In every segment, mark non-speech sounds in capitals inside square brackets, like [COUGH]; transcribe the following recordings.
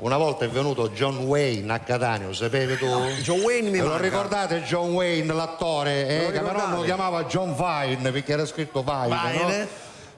una volta è venuto John Wayne a Catania, lo sapevi tu? John Wayne mi lo manca. ricordate John Wayne, l'attore? Eh, che però lo chiamava John Vine perché era scritto Vine, Vine? no?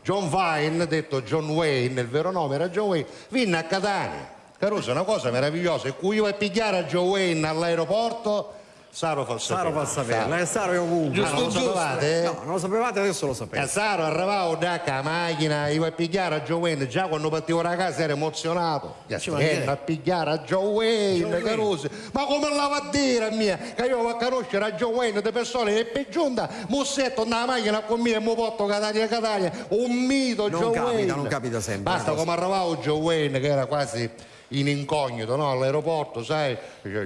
John Vine, detto John Wayne, il vero nome era John Wayne, venne a Catania. Caruso, è una cosa meravigliosa, e cui io a pigliare a John Wayne all'aeroporto, Saro fa Saro fa sapere. saperlo, eh, Saro è ovunque. Ah, non lo Giusto, giusto. sapevate? No, non lo sapevate, adesso lo sapete. Saro arrivavo da ca macchina, io a pigliare a Joe Wayne, già quando partivo da casa ero emozionato. Ci mancherebbe. a pigliare a Joe Wayne, Caruso. Ma come la va a dire a mia? Che io vado a conoscere a Joe Wayne, di persone e per giunta, mussetto nella macchina con me e mi porto Catania Catania, un mito Non Joe capita, Wayne. non capita sempre, Basta come arrivavo Joe Wayne che era quasi in incognito no? all'aeroporto, sai?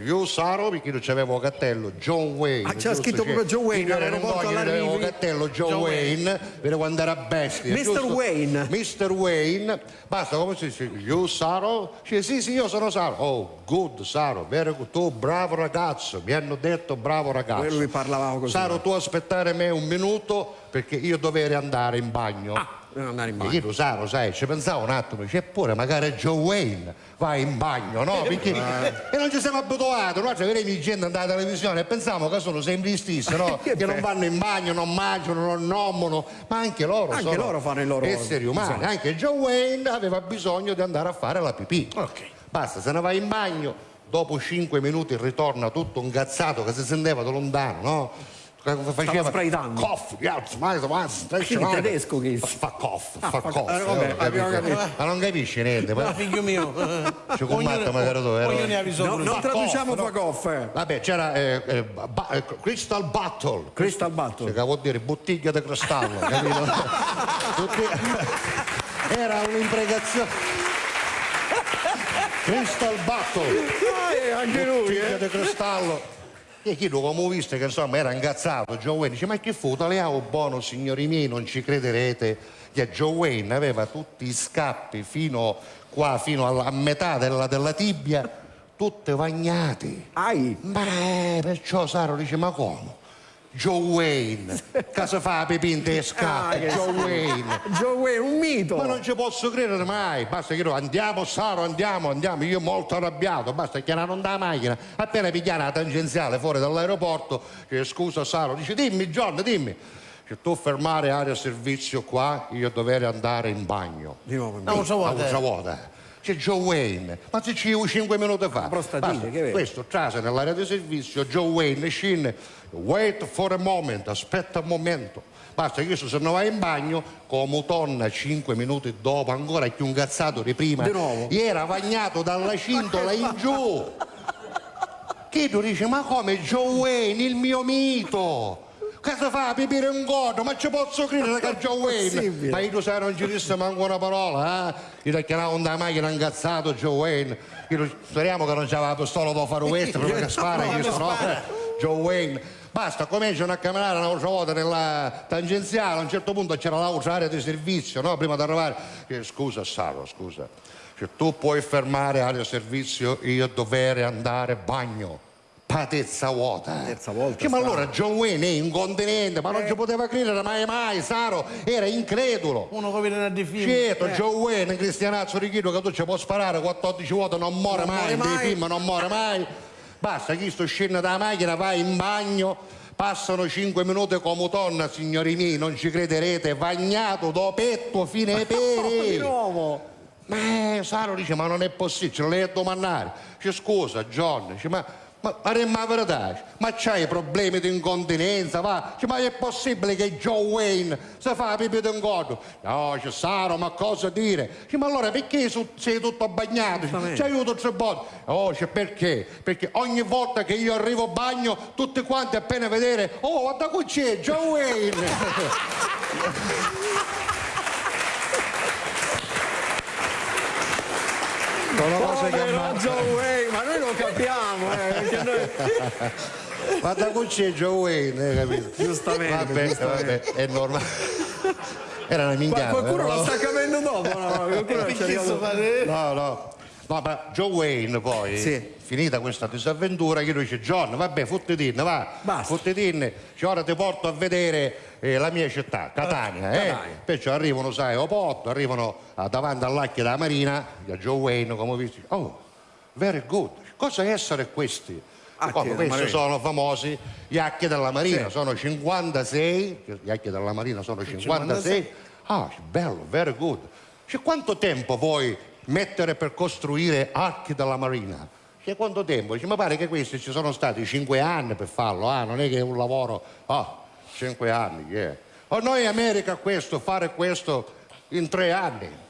Io Saro perché non c'avevo cattello, John Wayne. Ah, c'era scritto Cioè, proprio Joe Wayne io all'aeroporto all'arrivo. cattello Joe, Joe Wayne, vede quando era bestia. Mr. giusto? Wayne. Mr. Wayne, basta come si dice, you Saro? Dice, sì, sì, io sono Saro. Oh, good Saro. Tu bravo ragazzo, mi hanno detto bravo ragazzo. Quello che parlavamo così. Saro, tu aspettare me un minuto perché io dovrei andare in bagno. Ah, devo andare in bagno. io lo Saro, sai, ci pensavo un attimo, dice, eppure magari Joe Wayne va in bagno, no? Perché e non ci siamo abituati, noi ci vedremo gente andare alla televisione e pensiamo che sono sempre gli stessi, no? [LAUGHS] Che che non vanno in bagno, non mangiano, non nommono, ma anche loro Anche sono loro fanno il loro esseri umani. bisogno. Anche Joe Wayne aveva bisogno di andare a fare la pipì. Ok. Basta, se ne va in bagno, dopo 5 minuti ritorna tutto incazzato che si sentiva da lontano, no? Faceva spraitando. smile, smile, stretch, Quindi smile. tedesco che- fa cough, fa fa- cough. eh. Ma non capisci niente, Ma figlio mio, Ci combatte magari tu, no? non traduciamo no? Facoff. eh. Vabbè, c'era eh, eh, Crystal Battle. Crystal Battle. Cioè, che vuol dire bottiglia di cristallo, [LAUGHS] capito? Era un'impregazione. Crystal Battle. Ah, eh, anche lui, Bottiglia eh. di cristallo. E chi lo come viste che insomma era incazzato, Joe Wayne dice ma che fu, italiano buono signori miei, non ci crederete che Joe Wayne aveva tutti i scappi fino qua, fino alla, a metà della, della tibia, tutte vagnati. Ai. Ma eh, perciò Saro dice ma come? Joe Wayne, casa fa pepin te Ah, scappi, che Joe. Wayne. Joe Wayne, un mito. Ma non ci posso credere mai, basta che io andiamo Saro, andiamo, andiamo, io molto arrabbiato, basta che non da macchina, appena pigliare la tangenziale fuori dall'aeroporto, che scusa Saro, dice dimmi John, dimmi, che tu fermare area servizio qua, io dovrei andare in bagno. Di nuovo in No, bagno. so A eh. volta. C'è Joe Wayne, ma se ci io 5 minuti fa. Basta, questo trase nell'area di servizio, Joe Wayne scende, wait for a moment, aspetta un momento. Basta che io se ne vai in bagno, come torna 5 minuti dopo, ancora più incazzato di prima, Di era bagnato dalla cintola in [LAUGHS] giù. Che tu dici, ma come Joe Wayne, il mio mito? Cosa fa? Pipire un godo? Ma ci posso credere che Joe Wayne? Ma io sai non ci disse manco una parola, eh? Io ti chiamavo da macchina incazzato Joe Wayne. Io, speriamo che non c'aveva la pistola da fare questo, perché [LAUGHS] spara, io sono Joe Wayne. Basta, cominciano a camminare un'altra volta nella tangenziale, a un certo punto c'era l'altra area di servizio, no? Prima di arrivare. Io, scusa Saro, scusa. Se tu puoi fermare area di servizio, io dovrei andare a bagno. Patezza vuota. Terza volta, Che, ma allora John Wayne è incontinente, ma non ci poteva credere mai mai, Saro era incredulo. Uno che viene di film. Certo, Joe Wayne, un cristianazzo richido che tu ci puoi sparare 14 volte, non muore Non mai, muore mai. film non muore mai. Basta, chi sto scende dalla macchina, va in bagno, passano 5 minuti come torna, signori miei, non ci crederete, bagnato do petto fino ai [LAUGHS] Di peri. nuovo. Ma eh, Saro dice, ma non è possibile, ce lo lei a domandare. Dice, scusa, John, dice, ma, ma faremmo la verità, ma c'hai problemi di incontinenza, va? Ma è possibile che Joe Wayne si fa pipì d'ingodo? No, dice, Saro, ma cosa dire? Ma allora perché sei tutto bagnato? Ci aiuto tre volte. Oh, dice, perché? Perché ogni volta che io arrivo a bagno, tutti quanti appena vedere, oh, guarda qui c'è Joe Wayne. [LAUGHS] Che. Joe Wayne, ma noi lo capiamo, eh, perché noi... [LAUGHS] Guarda qui c'è Joe Wayne, hai capito? Giustamente, Vabbè, giustamente. vabbè, è normale. Era una minchiata. Qualcuno eh, lo sta capendo dopo, no? [LAUGHS] Qualcuno è sto fare? No, no. No, ma Joe Wayne poi, Sì. finita questa disavventura, io dice John, vabbè, fottitine, va, Basta. fottitine, cioè, ora ti porto a vedere eh, la mia città, Catania, eh? Catania. Perciò arrivano, sai, a Opotto, arrivano ah, davanti all'acchia della Marina, a Joe Wayne, come visto, oh, very good. Cosa essere questi? Acchi della questi Marina. sono famosi gli acchi della Marina, Sì. sono 56, gli acchi della Marina sono 56. Ah, bello, very good. Cioè, quanto tempo vuoi mettere per costruire archi della Marina? Cioè, quanto tempo? Cioè, mi pare che questi ci sono stati 5 anni per farlo, ah, non è che è un lavoro, ah, 5 anni, yeah. O noi in America questo, fare questo in 3 anni.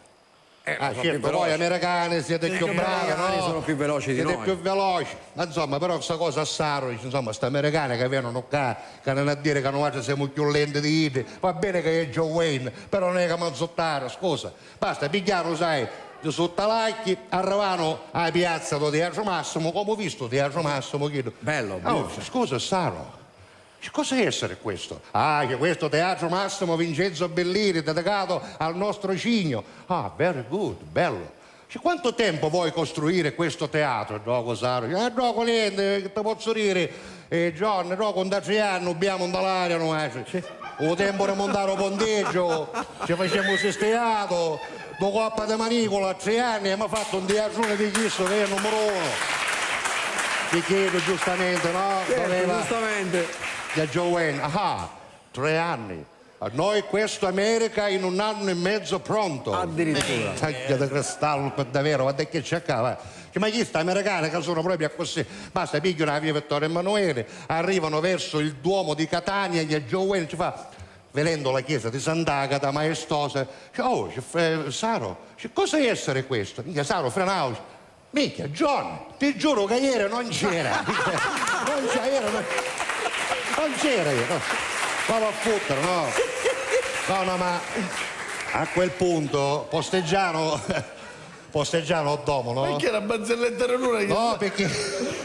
Eh, Ah, certo, voi americani siete più bravi, no? sono più veloci di siete noi. più veloci. Ma insomma, però questa cosa a Saro, insomma, sta americani che vengono qua, che non a dire che noi siamo più lenti di ide. Va bene che è Joe Wayne, però non è che manzottare, scusa. Basta, pigliaro, sai, di sottalacchi, arrivano alla piazza do Teatro Massimo, come ho visto Teatro Massimo, chiedo. Bello, Oh, bello. scusa, Saro. Cosa essere questo? Ah, che questo Teatro Massimo Vincenzo Bellini dedicato al nostro cigno. Ah, very good, bello. Cioè, quanto tempo vuoi costruire questo teatro, Gioco Saro? Ah, Gioco niente, che ti posso dire? Eh, John, no, con da tre anni abbiamo dall'aria, no? eh. O tempo di montare un ponteggio, ci facciamo questo teatro, dopo Coppa di Manicola, a tre anni abbiamo fatto un teatro di chiesto che è il numero uno. Ti chiedo giustamente, no? Certo, Doveva- giustamente. Da Joe Wayne, ah, tre anni. A noi questo America in un anno e mezzo pronto. Addirittura. Taglia di cristallo per davvero, guarda che c'è qua, va. Cioè, ma chi sta americani che sono proprio così? Basta, pigliano la via Vittorio Emanuele, arrivano verso il Duomo di Catania e Joe Wayne ci fa, vedendo la chiesa di Sant'Agata maestosa, dice, oh, fre- Saro, cosa è essere questo? Mica Saro, Frenausi, mica, John, ti giuro che ieri non c'era. [LAUGHS] non c'era, non, non c'era io, no. Vado a fottere, no. No, no, ma a quel punto posteggiano, [LAUGHS] posteggiano domo, no? Perché la barzelletta era l'una che... No, perché...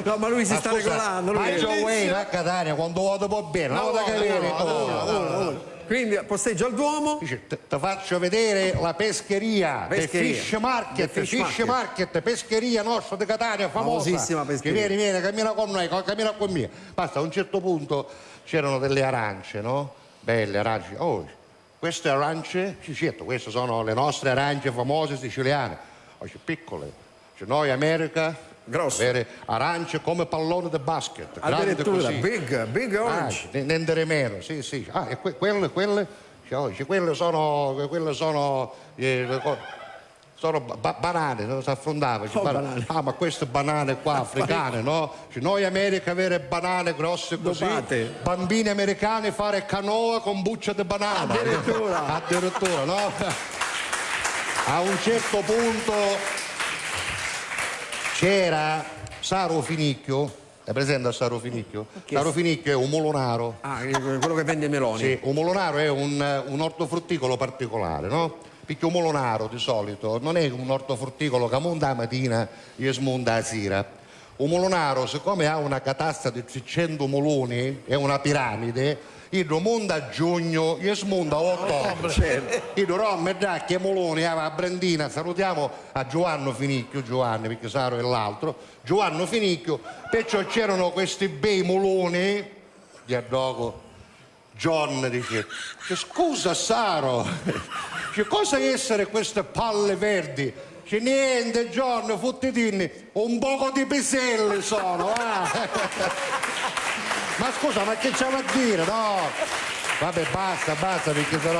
No, ma lui si Ma sta scusa, regolando. Ma Lui Joe Wayne a Catania quando vado po' bene, no, da capire. oh. Quindi posteggio al Duomo. Dice, ti faccio vedere la pescheria, Pescheria. Fish Market, Fish Fish Market. pescheria nostra di Catania, famosa. Famosissima pescheria. Che vieni, vieni, cammina con noi, cammina con me. Basta, a un certo punto c'erano delle arance, no? Belle arance. Oh, queste arance, sì, certo, queste sono le nostre arance famose siciliane. Oh, piccole. Cioè, noi America, Grosse. avere arance come pallone di basket. Addirittura, così. big, big Ah, orange. ne- ne meno, sì, sì. Ah, e que- quelle, quelle, cioè, quelle sono, quelle sono, eh, sono ba- ba- banane, non si affrontava. Cioè, Oh, ban- banane. Ah, ma queste banane qua, [LAUGHS] africane, no? Cioè, noi America avere banane grosse così, Dopate. bambini americani fare canoa con buccia di banana. Addirittura. [LAUGHS] Addirittura, no? [LAUGHS] A un certo punto c'era Saro Finicchio, è presente a Saro Finicchio? Saro Finicchio è un molonaro. Ah, quello che vende i meloni. Sì, un molonaro è un, un ortofrutticolo particolare, no? Perché un molonaro di solito non è un ortofrutticolo che monta la mattina e smonta la sera. Un molonaro, siccome ha una catasta di 300 moloni, è una piramide, il monta a giugno e smonta a ottobre. Io però a metà che moloni a Brandina, salutiamo a Giovanni Finicchio, Giovanni perché Saro è l'altro, Giovanni Finicchio, perciò c'erano questi bei moloni di addogo John dice, scusa Saro, [LAUGHS] dice, cosa essere queste palle verdi? Dice, niente John, fottitini, un poco di piselli sono, ah. [LAUGHS] Ma scusa, ma che c'è a dire, no? Vabbè, basta, basta, perché sennò